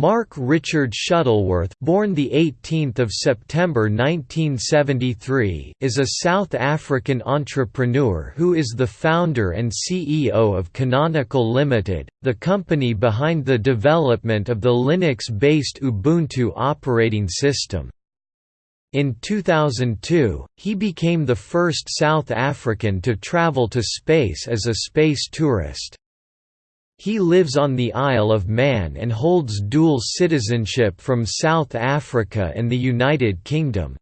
Mark Richard Shuttleworth born the 18th of September 1973 is a South African entrepreneur who is the founder and CEO of Canonical Limited, the company behind the development of the Linux-based Ubuntu operating system. In 2002, he became the first South African to travel to space as a space tourist. He lives on the Isle of Man and holds dual citizenship from South Africa and the United Kingdom.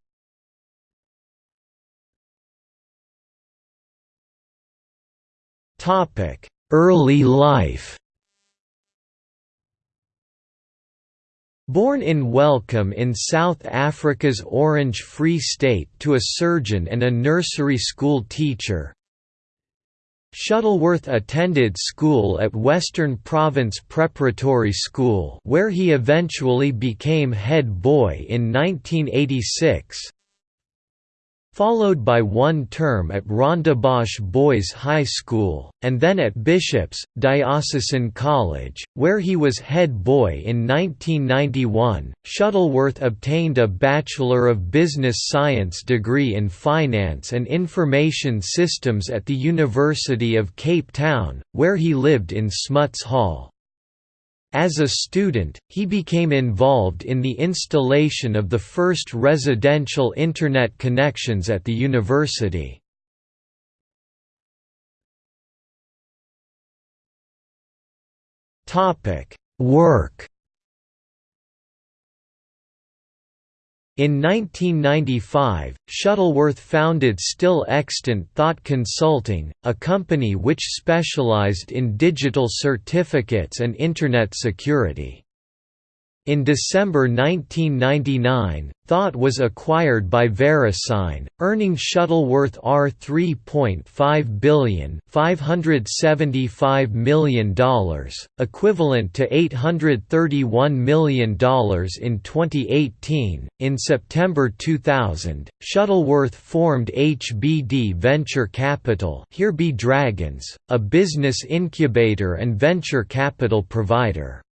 Early life Born in Welkom in South Africa's Orange Free State to a surgeon and a nursery school teacher, Shuttleworth attended school at Western Province Preparatory School where he eventually became head boy in 1986, followed by one term at Rondebosch Boys High School, and then at Bishop's, Diocesan College, where he was head boy in 1991. Shuttleworth obtained a Bachelor of Business Science degree in Finance and Information Systems at the University of Cape Town, where he lived in Smuts Hall. As a student, he became involved in the installation of the first residential Internet connections at the university. Work In 1995, Shuttleworth founded still extant Thawte Consulting, a company which specialized in digital certificates and Internet security. In December 1999, Thawte was acquired by VeriSign, earning Shuttleworth R3.5 billion, $575 million, equivalent to $831 million in 2018. In September 2000, Shuttleworth formed HBD Venture Capital, Here Be Dragons, a business incubator and venture capital provider.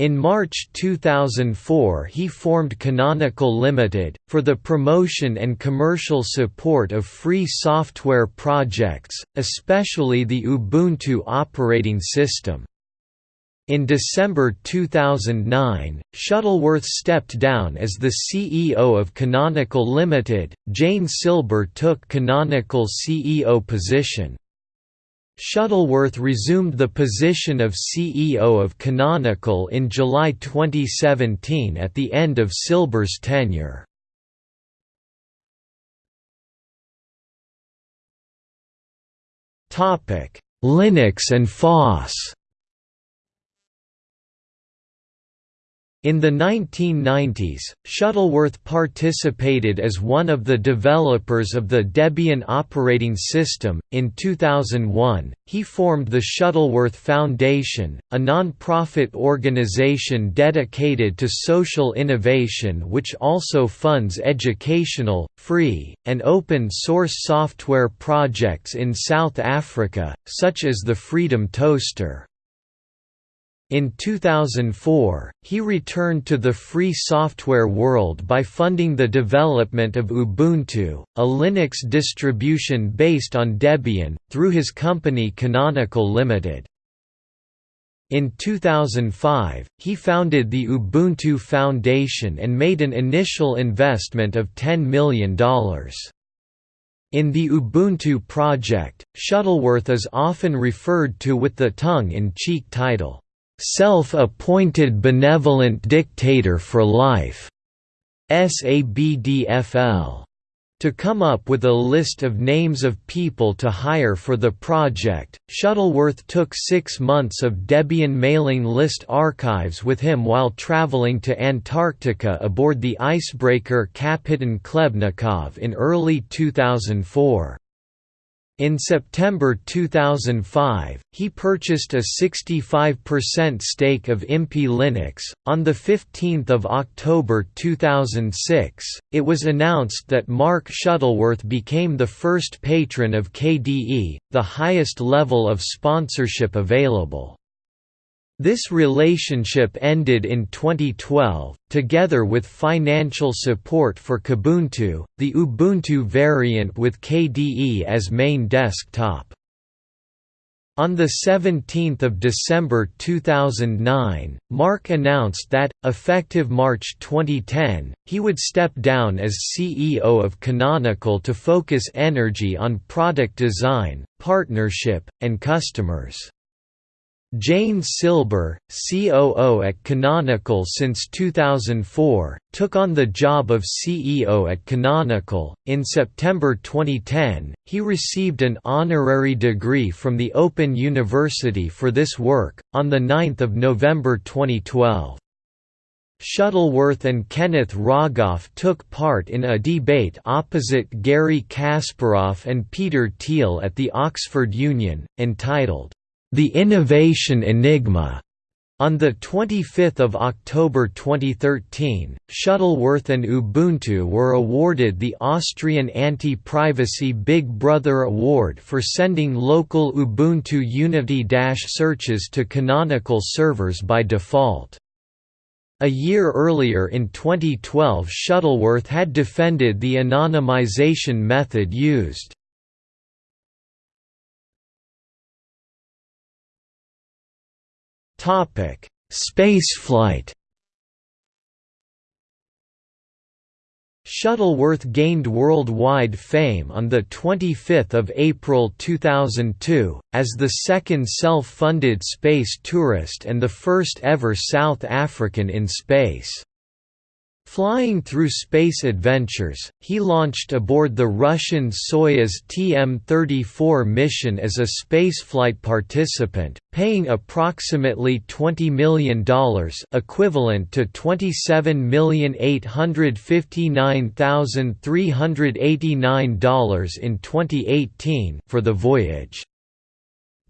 In March 2004 he formed Canonical Limited, for the promotion and commercial support of free software projects, especially the Ubuntu operating system. In December 2009, Shuttleworth stepped down as the CEO of Canonical Limited, Jane Silber took Canonical CEO position. Shuttleworth resumed the position of CEO of Canonical in July 2017 at the end of Silber's tenure. Linux and FOSS In the 1990s, Shuttleworth participated as one of the developers of the Debian operating system. In 2001, he formed the Shuttleworth Foundation, a non-profit organization dedicated to social innovation which also funds educational, free, and open source software projects in South Africa, such as the Freedom Toaster. In 2004, he returned to the free software world by funding the development of Ubuntu, a Linux distribution based on Debian, through his company Canonical Limited. In 2005, he founded the Ubuntu Foundation and made an initial investment of $10 million. In the Ubuntu project, Shuttleworth is often referred to with the tongue-in-cheek title, Self-appointed benevolent dictator for life, SABDFL, to come up with a list of names of people to hire for the project. Shuttleworth took six months of Debian mailing list archives with him while traveling to Antarctica aboard the icebreaker Kapitan Khlebnikov in early 2004. In September 2005, he purchased a 65% stake of Impi Linux. On the 15th of October 2006, it was announced that Mark Shuttleworth became the first patron of KDE, the highest level of sponsorship available. This relationship ended in 2012, together with financial support for Kubuntu, the Ubuntu variant with KDE as main desktop. On 17 December 2009, Mark announced that, effective March 2010, he would step down as CEO of Canonical to focus energy on product design, partnership, and customers. Jane Silber, COO at Canonical since 2004, took on the job of CEO at Canonical. In September 2010, he received an honorary degree from the Open University for this work. On the 9th of November 2012, Shuttleworth and Kenneth Rogoff took part in a debate opposite Garry Kasparov and Peter Thiel at the Oxford Union, entitled the Innovation Enigma. On 25 October 2013, Shuttleworth and Ubuntu were awarded the Austrian Anti-Privacy Big Brother Award for sending local Ubuntu Unity searches to canonical servers by default. A year earlier in 2012 Shuttleworth had defended the anonymization method used. Topic: Spaceflight. Shuttleworth gained worldwide fame on 25 April 2002, as the second self-funded space tourist and the first ever South African in space. Flying through space adventures, he launched aboard the Russian Soyuz TM-34 mission as a spaceflight participant, paying approximately $20 million equivalent to $27,859,389 in 2018 for the voyage.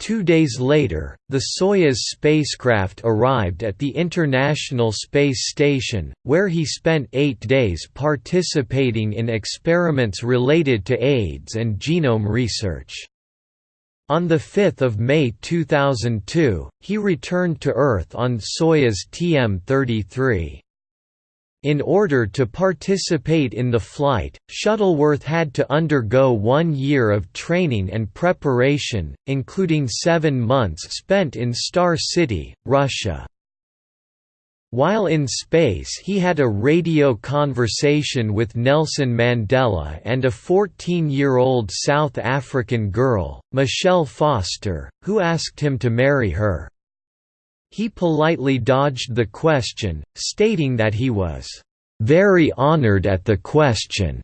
Two days later, the Soyuz spacecraft arrived at the International Space Station, where he spent eight days participating in experiments related to AIDS and genome research. On 5 May 2002, he returned to Earth on Soyuz TM-33. In order to participate in the flight, Shuttleworth had to undergo one year of training and preparation, including seven months spent in Star City, Russia. While in space he had a radio conversation with Nelson Mandela and a 14-year-old South African girl, Michelle Foster, who asked him to marry her. He politely dodged the question, stating that he was very honored at the question,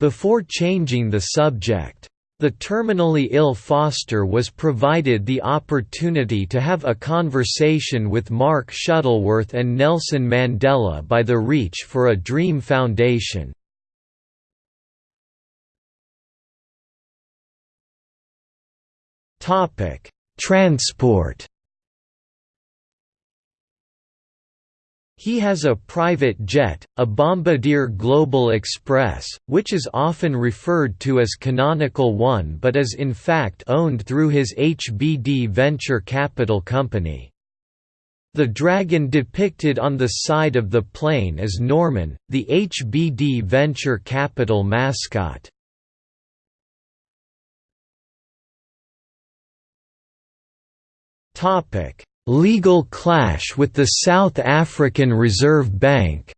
before changing the subject. The terminally ill Foster was provided the opportunity to have a conversation with Mark Shuttleworth and Nelson Mandela by the Reach for a Dream Foundation. Transport He has a private jet, a Bombardier Global Express, which is often referred to as Canonical One but is in fact owned through his HBD venture capital company. The dragon depicted on the side of the plane is Norman, the HBD venture capital mascot. Legal clash with the South African Reserve Bank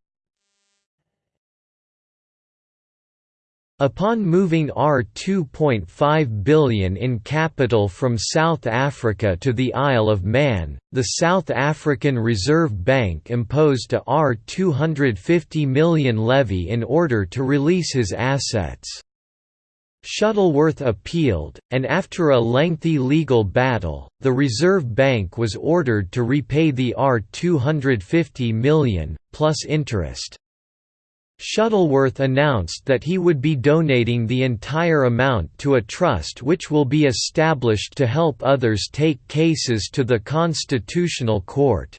Upon moving R2.5 billion in capital from South Africa to the Isle of Man, the South African Reserve Bank imposed a R250 million levy in order to release his assets. Shuttleworth appealed, and after a lengthy legal battle, the Reserve Bank was ordered to repay the R250 million, plus interest. Shuttleworth announced that he would be donating the entire amount to a trust which will be established to help others take cases to the Constitutional Court.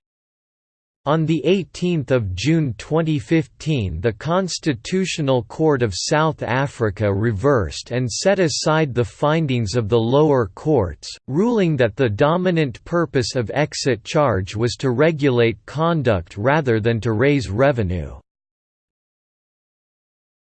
On 18 June 2015 the Constitutional Court of South Africa reversed and set aside the findings of the lower courts, ruling that the dominant purpose of exit charge was to regulate conduct rather than to raise revenue.